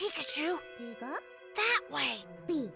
Pikachu! Pika? That way! B.